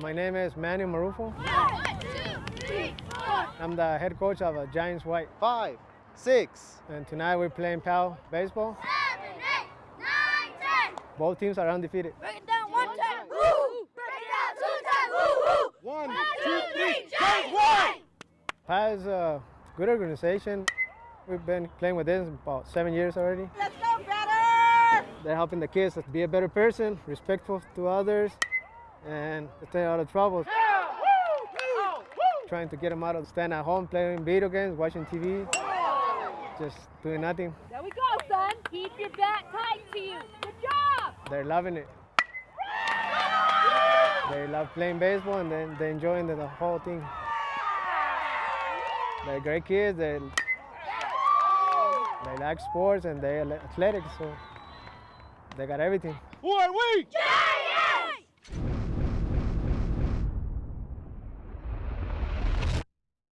My name is Manny Marufo. I'm the head coach of uh, Giants White. Five, six, And tonight we're playing PAL baseball. Seven, eight, nine, ten. Both teams are undefeated. Break it down one time. Woo! Break it down two times. Woo! Woo! one, One, two, two, three, three, Giants White! PAL is a good organization. We've been playing with this about seven years already. Let's go, better! They're helping the kids to be a better person, respectful to others, and stay out of trouble. Trying to get them out of staying at home, playing video games, watching TV, just doing nothing. There we go, son. Keep your back tight to you. Good job. They're loving it. They love playing baseball and then they're enjoying the, the whole thing. They're great kids. They they like sports and they're athletic, so they got everything. Who are we? Giants!